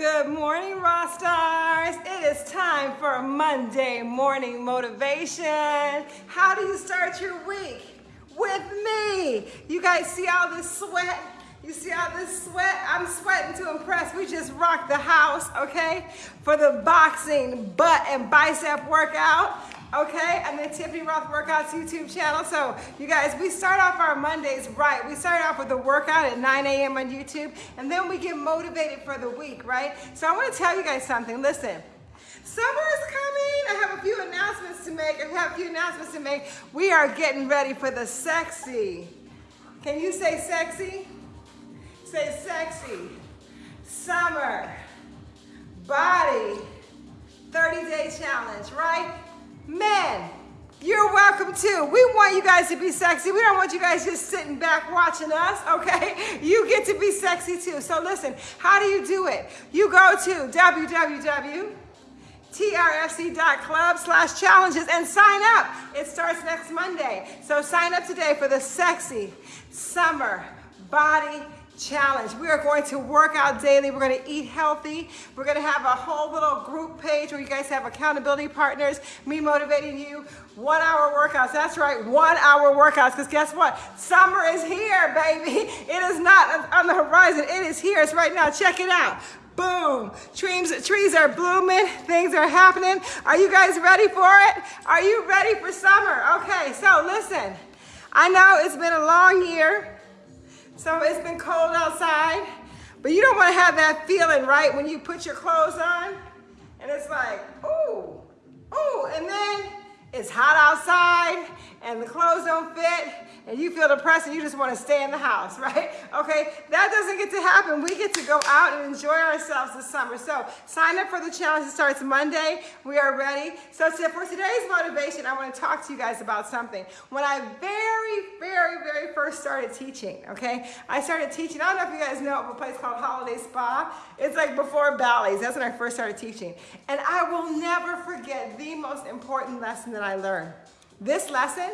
Good morning, Rock Stars. It is time for a Monday morning motivation. How do you start your week? With me. You guys see all this sweat? You see all this sweat? I'm sweating to impress. We just rocked the house, okay? For the boxing butt and bicep workout okay? And the Tiffany Rothe Workouts YouTube channel. So you guys, we start off our Mondays right. We start off with a workout at 9 a.m. on YouTube, and then we get motivated for the week, right? So I want to tell you guys something. Listen. Summer is coming. I have a few announcements to make. I have a few announcements to make. We are getting ready for the sexy. Can you say sexy? Say sexy. Summer. Body. Welcome too. We want you guys to be sexy. We don't want you guys just sitting back watching us, okay? You get to be sexy too. So listen, how do you do it? You go to www.trfc.club slash challenges and sign up. It starts next Monday. So sign up today for the sexy summer body challenge. We are going to work out daily. We're going to eat healthy. We're going to have a whole little group page where you guys have accountability partners, me motivating you. One hour workouts. That's right, one hour workouts. Because guess what? Summer is here, baby. It is not on the horizon. It is here. It's right now. Check it out. Boom. Trees, trees are blooming. Things are happening. Are you guys ready for it? Are you ready for summer? Okay, so listen. I know it's been a long year. So it's been cold outside, but you don't want to have that feeling, right? When you put your clothes on and it's like, ooh, ooh, and then it's hot outside and the clothes don't fit and you feel depressed and you just want to stay in the house, right? Okay, that doesn't get to happen. We get to go out and enjoy ourselves this summer. So sign up for the challenge. It starts Monday. We are ready. So for today's motivation, I want to talk to you guys about something. When I very, very, very first started teaching, okay, I started teaching. I don't know if you guys know of a place called Holiday Spa. It's like before Bally's. That's when I first started teaching. And I will never forget the most important lesson that I learned. This lesson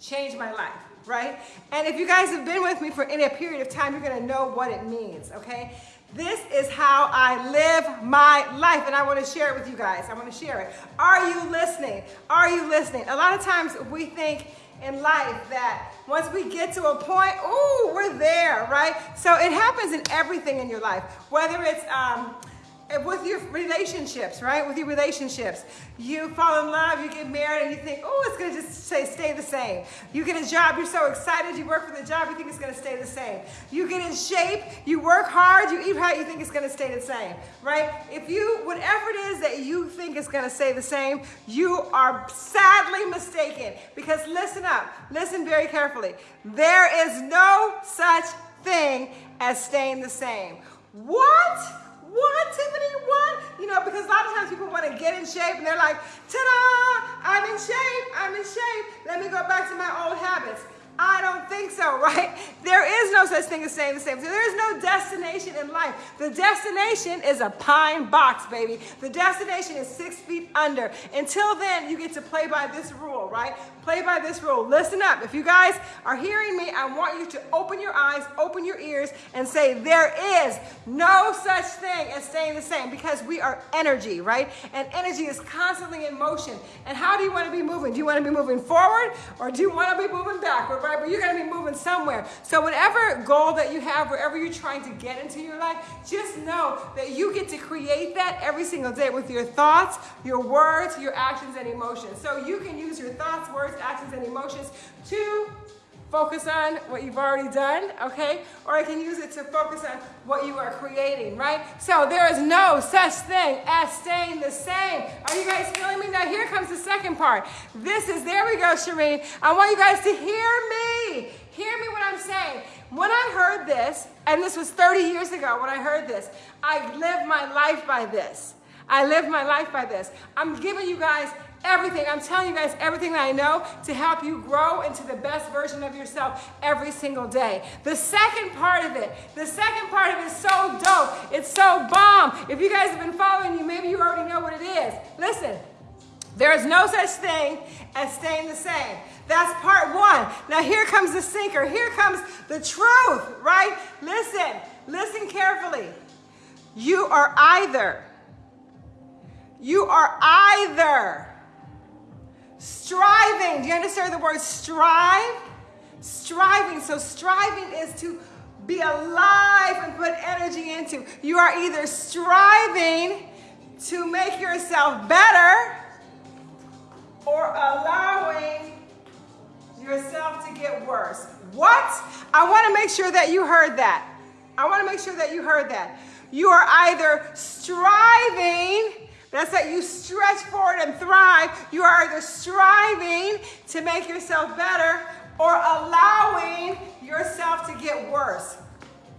changed my life, right? And if you guys have been with me for any period of time, you're gonna know what it means, okay? This is how I live my life, and I want to share it with you guys. I want to share it. Are you listening? Are you listening? A lot of times we think in life that once we get to a point, ooh, we're there, right? So it happens in everything in your life, whether it's um, Uh, with your relationships, right? With your relationships, you fall in love, you get married, and you think, oh, it's gonna just stay, stay the same. You get a job, you're so excited, you work for the job, you think it's gonna stay the same. You get in shape, you work hard, you eat right, you think it's gonna stay the same, right? If you, whatever it is that you think is gonna stay the same, you are sadly mistaken. Because listen up, listen very carefully. There is no such thing as staying the same. What? What, Tiffany? What? You know, because a lot of times people want to get in shape and they're like, ta-da, I'm in shape, I'm in shape. Let me go back to my old habits. I don't think so, right? There is no such thing as staying the same. There is no destination in life. The destination is a pine box, baby. The destination is six feet under. Until then, you get to play by this rule, right? Play by this rule. Listen up. If you guys are hearing me, I want you to open your eyes, open your ears, and say, there is no such thing as staying the same because we are energy, right? And energy is constantly in motion. And how do you want to be moving? Do you want to be moving forward or do you want to be moving backward? right? But you're going to be moving somewhere. So whatever goal that you have, wherever you're trying to get into your life, just know that you get to create that every single day with your thoughts, your words, your actions, and emotions. So you can use your thoughts, words, actions, and emotions to focus on what you've already done, okay? Or I can use it to focus on what you are creating, right? So there is no such thing as staying the same. Are you guys feeling me? Now here comes the second part. This is, there we go, Shireen. I want you guys to hear me. Hear me what I'm saying. When I heard this, and this was 30 years ago when I heard this, I lived my life by this. I live my life by this. I'm giving you guys everything. I'm telling you guys everything that I know to help you grow into the best version of yourself every single day. The second part of it, the second part of it is so dope. It's so bomb. If you guys have been following you, maybe you already know what it is. Listen, there is no such thing as staying the same. That's part one. Now here comes the sinker. Here comes the truth, right? Listen, listen carefully. You are either, you are either striving. Do you understand the word strive? Striving. So striving is to be alive and put energy into. You are either striving to make yourself better or allowing yourself to get worse. What? I want to make sure that you heard that. I want to make sure that you heard that. You are either striving, that's that you stretch forward and thrive. You are either striving to make yourself better or allowing yourself to get worse.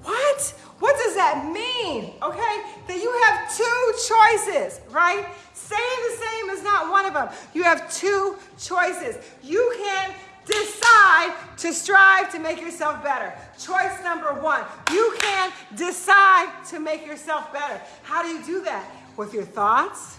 What? What does that mean? Okay? That you have two choices, right? Saying the same is not one of them. You have two choices. You can decide to strive to make yourself better. Choice number one. You can decide to make yourself better. How do you do that? With your thoughts,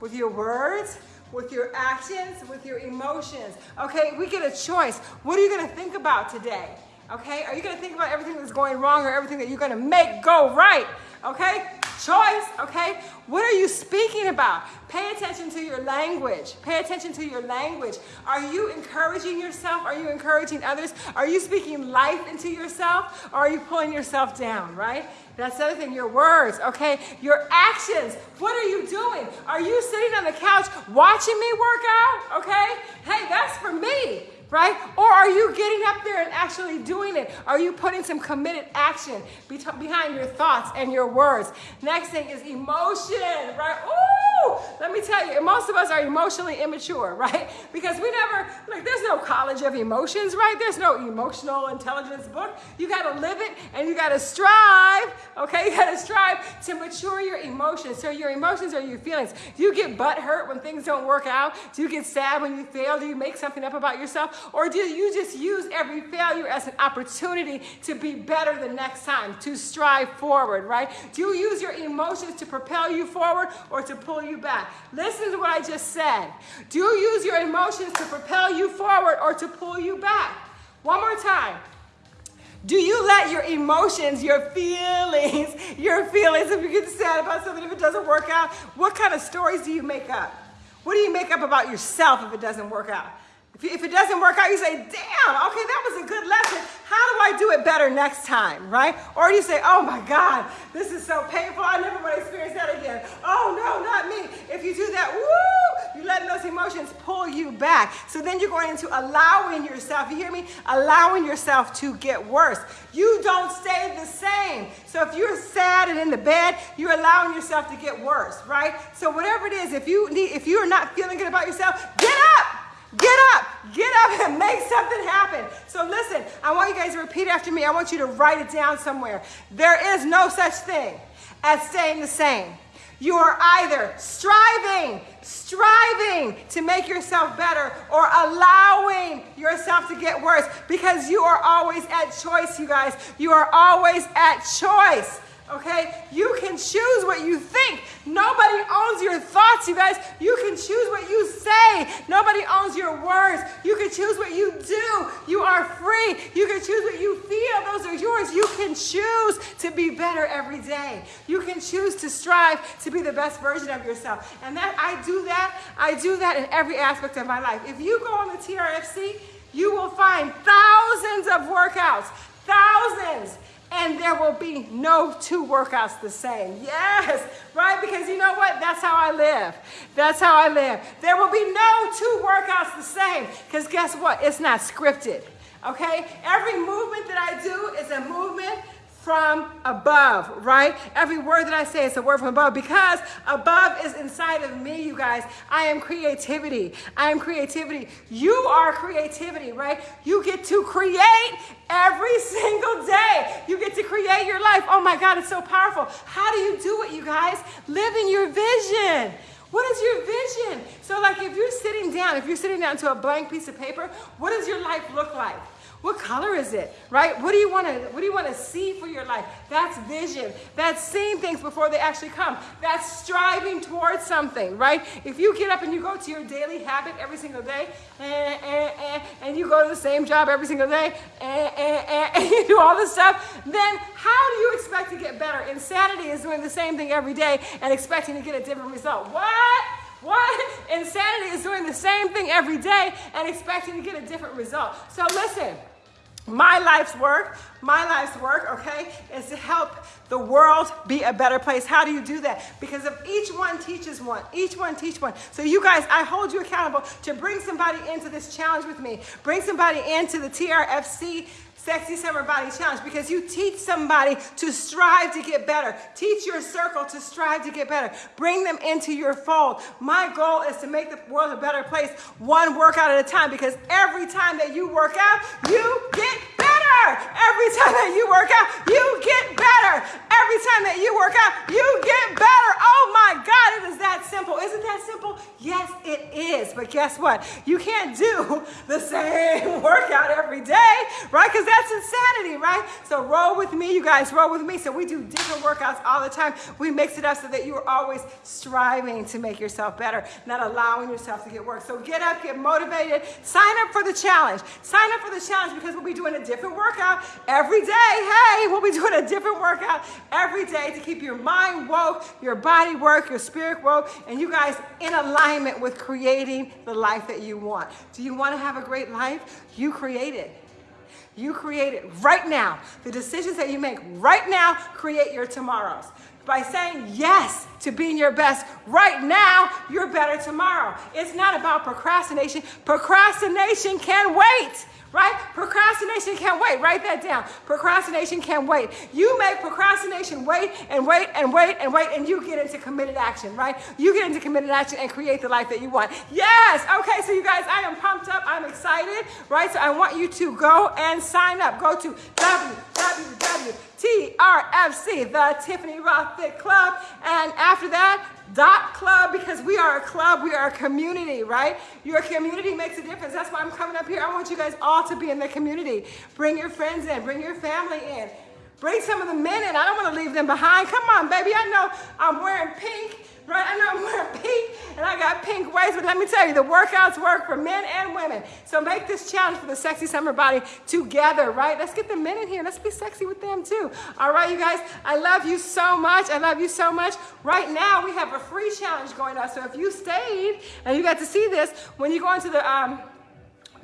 with your words, with your actions, with your emotions. Okay, we get a choice. What are you to think about today? Okay, are you to think about everything that's going wrong or everything that you're to make go right? Okay, choice. Okay, what are you speaking about? Pay attention to your language. Pay attention to your language. Are you encouraging yourself? Are you encouraging others? Are you speaking life into yourself or are you pulling yourself down, right? That's the other thing, your words, okay? Your actions. What are you doing? Are you sitting on the couch watching me work out? Okay? Hey, that's for me right? Or are you getting up there and actually doing it? Are you putting some committed action behind your thoughts and your words? Next thing is emotion, right? Ooh, let me tell you, most of us are emotionally immature, right? Because we never, like, there's no college of emotions, right? There's no emotional intelligence book. You got to live it and you got to strive, okay? You got to strive to mature your emotions. So your emotions are your feelings. Do you get butt hurt when things don't work out? Do you get sad when you fail? Do you make something up about yourself? Or do you just use every failure as an opportunity to be better the next time, to strive forward, right? Do you use your emotions to propel you forward or to pull you back? Listen to what I just said. Do you use your emotions to propel you forward or to pull you back? One more time. Do you let your emotions, your feelings, your feelings, if you get sad about something, if it doesn't work out, what kind of stories do you make up? What do you make up about yourself if it doesn't work out? If, it doesn't work out, you say, damn, okay, that was a good lesson. How do I do it better next time, right? Or you say, oh my God, this is so painful. I never want to experience that again. Oh no, not me. If you do that, woo, you're letting those emotions pull you back. So then you're going into allowing yourself, you hear me? Allowing yourself to get worse. You don't stay the same. So if you're sad and in the bed, you're allowing yourself to get worse, right? So whatever it is, if you need, if you are not feeling good about yourself, get up. Get up, get up and make something happen. So listen, I want you guys to repeat after me. I want you to write it down somewhere. There is no such thing as staying the same. You are either striving, striving to make yourself better or allowing yourself to get worse because you are always at choice, you guys. You are always at choice. Okay? You can choose what you think. Nobody owns your thoughts, you guys. You can choose what you say. Nobody owns your words. You can choose what you do. You are free. You can choose what you feel. Those are yours. You can choose to be better every day. You can choose to strive to be the best version of yourself. And that I do that. I do that in every aspect of my life. If you go on the TRFC, you will find thousands of workouts. Thousands and there will be no two workouts the same. Yes, right? Because you know what? That's how I live. That's how I live. There will be no two workouts the same because guess what? It's not scripted. Okay? Every movement that I do is a movement from above, right? Every word that I say is a word from above because above is inside of me, you guys. I am creativity. I am creativity. You are creativity, right? You get to create every single day. You get to create your life. Oh my God, it's so powerful. How do you do it, you guys? Living your vision. What is your vision? So, like, if you're sitting down, if you're sitting down to a blank piece of paper, what does your life look like? What color is it? Right? What do you want to what do you want to see for your life? That's vision. That's seeing things before they actually come. That's striving towards something, right? If you get up and you go to your daily habit every single day, and, and, and, and you go to the same job every single day, eh, eh, eh, and, and, and you do all this stuff, then how do you expect to get better. Insanity is doing the same thing every day and expecting to get a different result. What? What? Insanity is doing the same thing every day and expecting to get a different result. So listen. My life's work, my life's work, okay, is to help the world be a better place. How do you do that? Because if each one teaches one, each one teach one. So you guys, I hold you accountable to bring somebody into this challenge with me. Bring somebody into the TRFC Sexy Summer Body Challenge because you teach somebody to strive to get better. Teach your circle to strive to get better. Bring them into your fold. My goal is to make the world a better place one workout at a time because every time that you work out, you get better. Every time that you work out, you get better. Every time that you work out, you get better. Oh my God, it is that simple. Isn't that simple? Yes, it is. But guess what? You can't do the same workout every day, right? Because that's insanity, right? So roll with me, you guys, roll with me. So we do different workouts all the time. We mix it up so that you are always striving to make yourself better, not allowing yourself to get worse. So get up, get motivated, sign up for the challenge. Sign up for the challenge because we'll be doing a different workout every day. Hey, we'll be doing a different workout every day to keep your mind woke, your body work, your spirit woke, and you guys in alignment with creating the life that you want. Do you want to have a great life? You create it. You create it right now. The decisions that you make right now create your tomorrows. By saying yes to being your best right now, you're better tomorrow. It's not about procrastination. Procrastination can wait right? Procrastination can't wait. Write that down. Procrastination can't wait. You make procrastination wait and wait and wait and wait, and you get into committed action, right? You get into committed action and create the life that you want. Yes. Okay, so you guys, I am pumped up. I'm excited, right? So I want you to go and sign up. Go to www.trfc, the Tiffany Rothe Fit Club, and after that, dot club because we are a club, we are a community, right? Your community makes a difference. That's why I'm coming up here. I want you guys all to be in the community. Bring your friends in, bring your family in. Bring some of the men in. I don't want to leave them behind. Come on, baby. I know I'm wearing pink right? I know I'm wearing pink and I got pink waist, but let me tell you, the workouts work for men and women. So make this challenge for the sexy summer body together, right? Let's get the men in here. Let's be sexy with them too. All right, you guys, I love you so much. I love you so much. Right now, we have a free challenge going on. So if you stayed and you got to see this, when you go into the, um,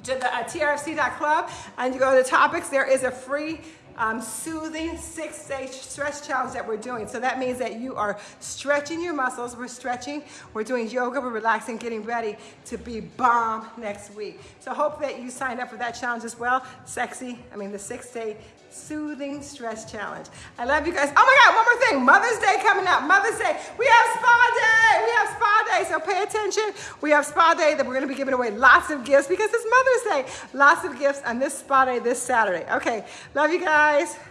to the uh, trfc.club and you go to the topics, there is a free um, soothing six-day stretch challenge that we're doing. So that means that you are stretching your muscles. We're stretching, we're doing yoga, we're relaxing, getting ready to be bomb next week. So hope that you signed up for that challenge as well. Sexy, I mean the six-day soothing stress challenge. I love you guys. Oh my God, one more thing. Mother's Day coming up. Mother's Day. We have spa day. We have spa day. So pay attention. We have spa day that we're going to be giving away lots of gifts because it's Mother's Day. Lots of gifts on this spa day this Saturday. Okay. Love you guys.